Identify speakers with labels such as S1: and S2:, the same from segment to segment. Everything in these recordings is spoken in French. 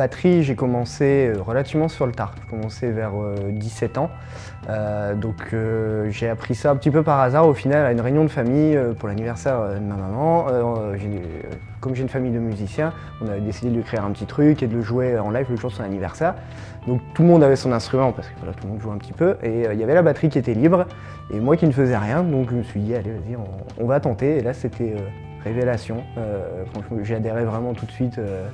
S1: batterie, j'ai commencé relativement sur le tard. J'ai commencé vers 17 ans. donc j'ai appris ça un petit peu par hasard au final à une réunion de famille pour l'anniversaire de ma maman. comme j'ai une famille de musiciens, on avait décidé de lui créer un petit truc et de le jouer en live le jour de son anniversaire. Donc tout le monde avait son instrument parce que tout le monde jouait un petit peu et il y avait la batterie qui était libre et moi qui ne faisais rien donc je me suis dit allez vas-y on, va tenter et là c'était révélation. Euh, j'ai adhéré vraiment tout de suite euh,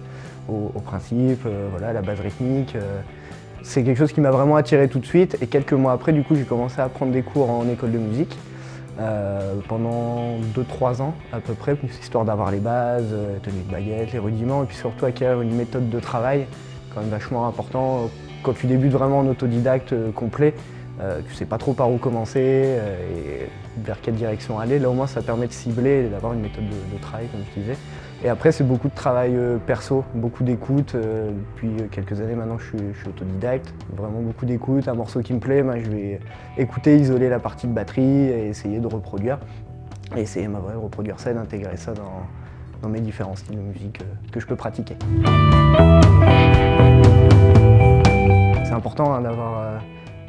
S1: au, principe, euh, voilà, la base rythmique. c'est quelque chose qui m'a vraiment attiré tout de suite et quelques mois après, du coup, j'ai commencé à prendre des cours en école de musique. pendant 2-3 ans à peu près, histoire d'avoir les bases, tenue de baguette, les rudiments et puis surtout acquérir une méthode de travail quand même vachement important. Quand tu débutes vraiment en autodidacte complet, euh, tu sais pas trop par où commencer euh, et vers quelle direction aller. Là au moins ça permet de cibler et d'avoir une méthode de, travail comme je disais. Et après c'est beaucoup de travail euh, perso, beaucoup d'écoute. depuis quelques années maintenant je suis, autodidacte, vraiment beaucoup d'écoute. Un morceau qui me plaît, je vais écouter, isoler la partie de batterie et essayer de reproduire. Et essayer de reproduire ça et d'intégrer ça dans, mes différents styles de musique que je peux pratiquer. C'est important hein, d'avoir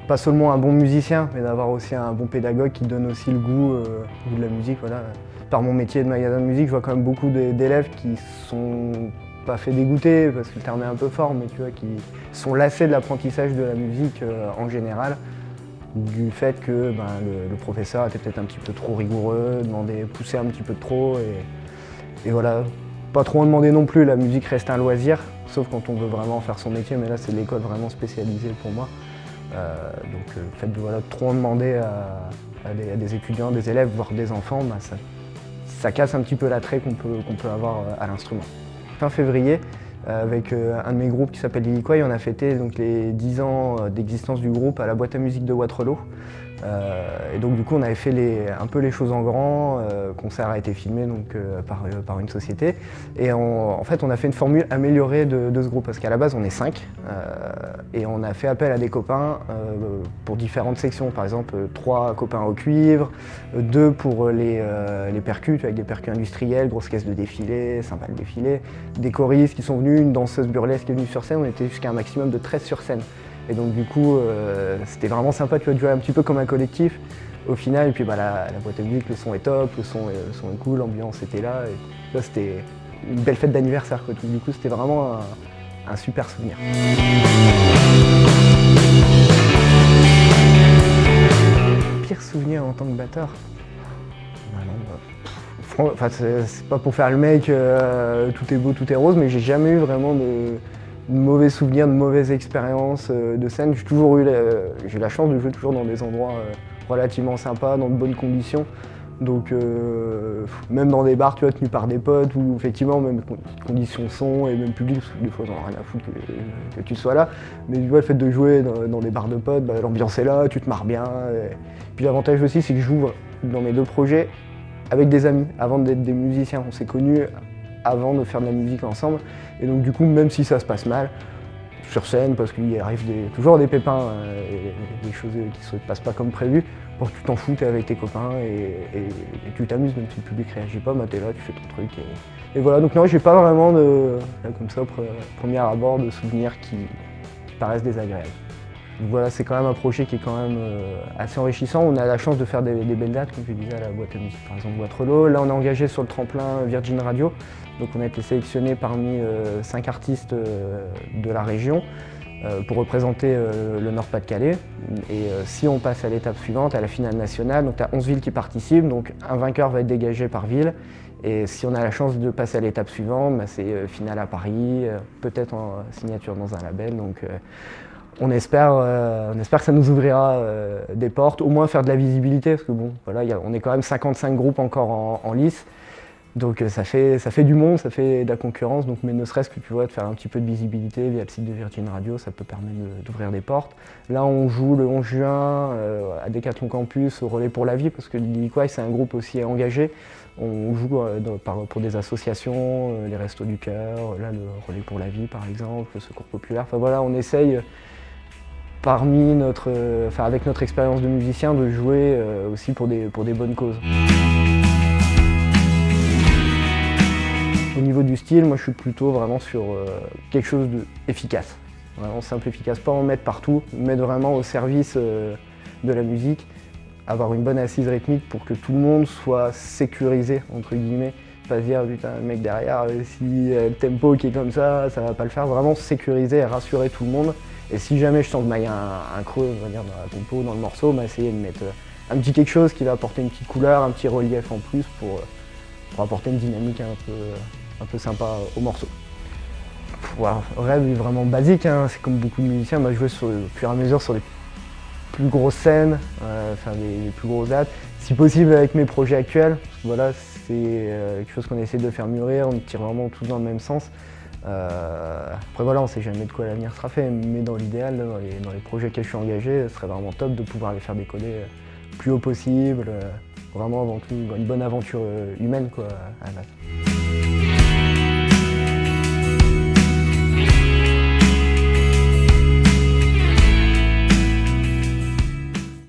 S1: pas seulement un bon musicien, mais d'avoir aussi un bon pédagogue qui donne aussi le goût, euh, de la musique. Voilà. Par mon métier de magasin de musique, je vois quand même beaucoup d'élèves qui sont pas fait dégoûter, parce que le terme est un peu fort, mais tu vois, qui sont lassés de l'apprentissage de la musique euh, en général, du fait que ben, le, professeur était peut-être un petit peu trop rigoureux, demandait, poussait un petit peu trop, et, et voilà. Pas trop en demander non plus, la musique reste un loisir, sauf quand on veut vraiment faire son métier, mais là c'est l'école vraiment spécialisée pour moi. Euh, donc euh, le fait de trop en demander à, des, étudiants, des élèves, voire des enfants, bah, ça, casse un petit peu l'attrait qu'on peut, avoir euh, à l'instrument. Fin février, avec un de mes groupes qui s'appelle Liliquoy, on a fêté les 10 ans d'existence du groupe à la boîte à musique de Waterloo. Euh, et donc du coup on avait fait un peu les choses en grand, euh, concert a été filmé donc, euh, par, une société. Et en fait on a fait une formule améliorée de, ce groupe parce qu'à la base on est 5 et on a fait appel à des copains pour différentes sections, par exemple trois copains au cuivre, deux pour les, les avec des percus industriels, grosses caisses de défilé, sympa le défilé, des choristes qui sont venus, une danseuse burlesque qui est venue sur scène, on était jusqu'à un maximum de 13 sur scène. Et donc du coup, euh, c'était vraiment sympa tu de jouer un petit peu comme un collectif au final. Et puis bah, la, boîte à musique, le son est top, le son est, cool, l'ambiance était là. C'était une belle fête d'anniversaire. Du coup, c'était vraiment un, super souvenir. Pire souvenir en tant que batteur? Bah, bah, c'est pas pour faire le mec, euh, tout est beau, tout est rose, mais j'ai jamais eu vraiment de mauvais souvenirs, de mauvaises expériences euh, de scène. J'ai toujours eu la, chance de jouer toujours dans des endroits euh, relativement sympas, dans de bonnes conditions. Donc euh, même dans des bars, tu vois, tenus par des potes, où effectivement, même conditions son et même public, parce que des fois, j'en ai rien à foutre que, tu sois là. Mais tu vois, le fait de jouer dans, des bars de potes, bah, l'ambiance est là, tu te marres bien. Puis l'avantage aussi, c'est que je joue dans mes deux projets avec des amis, avant d'être des musiciens. On s'est connus avant de faire de la musique ensemble. Et donc du coup, même si ça se passe mal, sur scène, parce qu'il arrive toujours des pépins, euh, et des choses qui ne se passent pas comme prévu, pour que tu t'en fous, es avec tes copains et, tu t'amuses, même si le public réagit pas, bah es là, tu fais ton truc. Et, voilà, donc non, j'ai pas vraiment de, comme ça, au premier abord, de souvenirs qui paraissent désagréables voilà, c'est quand même un projet qui est quand même euh, assez enrichissant. On a la chance de faire des, belles dates, comme je disais, à la boîte à musique, par exemple Waterloo. Là, on est engagé sur le tremplin Virgin Radio. Donc on a été sélectionné parmi euh, cinq artistes euh, de la région pour représenter le Nord-Pas-de-Calais. Et si on passe à l'étape suivante, à la finale nationale, donc tu as 11 villes qui participent, donc un vainqueur va être dégagé par ville. Et si on a la chance de passer à l'étape suivante, bah, c'est finale à Paris, peut-être en signature dans un label. On espère, euh, on espère que ça nous ouvrira euh, des portes, au moins faire de la visibilité, parce que bon, voilà, on est quand même 55 groupes encore en, lice, donc euh, ça, fait, ça fait du monde, ça fait de la concurrence, donc, mais ne serait-ce que tu vois, de faire un petit peu de visibilité via le site de Virgin Radio, ça peut permettre d'ouvrir des portes. Là, on joue le 11 juin à Decathlon Campus, au Relais pour la Vie, parce que Liquai, c'est un groupe aussi engagé. On joue pour des associations, les Restos du Cœur, là, le Relais pour la Vie, par exemple, le Secours Populaire. Enfin voilà, on essaye parmi notre, enfin, avec notre expérience de musicien, de jouer euh, aussi pour des, bonnes causes. Au niveau du style, moi je suis plutôt vraiment sur euh, quelque chose d'efficace. Vraiment simple, efficace. Pas en mettre partout, mettre vraiment au service euh, de la musique. Avoir une bonne assise rythmique pour que tout le monde soit sécurisé, entre guillemets. Pas se dire, putain, le mec derrière, si le tempo qui est comme ça, ça va pas le faire. Vraiment sécuriser et rassurer tout le monde. Et si jamais je sens qu'il y a un, creux dans la compo, dans le morceau, bah, essayer de mettre un petit quelque chose qui va apporter une petite couleur, un petit relief en plus pour, pour apporter une dynamique un peu, un peu sympa au morceau. Voilà, rêve est vraiment basique, hein. c'est comme beaucoup de musiciens, je veux sur, au fur et à mesure sur les plus grosses scènes, euh, faire des, plus grosses dates, si possible avec mes projets actuels, voilà, c'est euh, quelque chose qu'on essaie de faire mûrir, on tire vraiment tous dans le même sens. Euh, après voilà, on ne sait jamais de quoi l'avenir sera fait, mais dans l'idéal, dans les, projets que je suis engagé, ce serait vraiment top de pouvoir les faire décoller plus haut possible, vraiment avant tout une bonne aventure humaine quoi, à la.